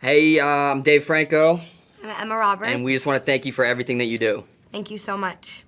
Hey, uh, I'm Dave Franco, I'm Emma Roberts. and we just want to thank you for everything that you do. Thank you so much.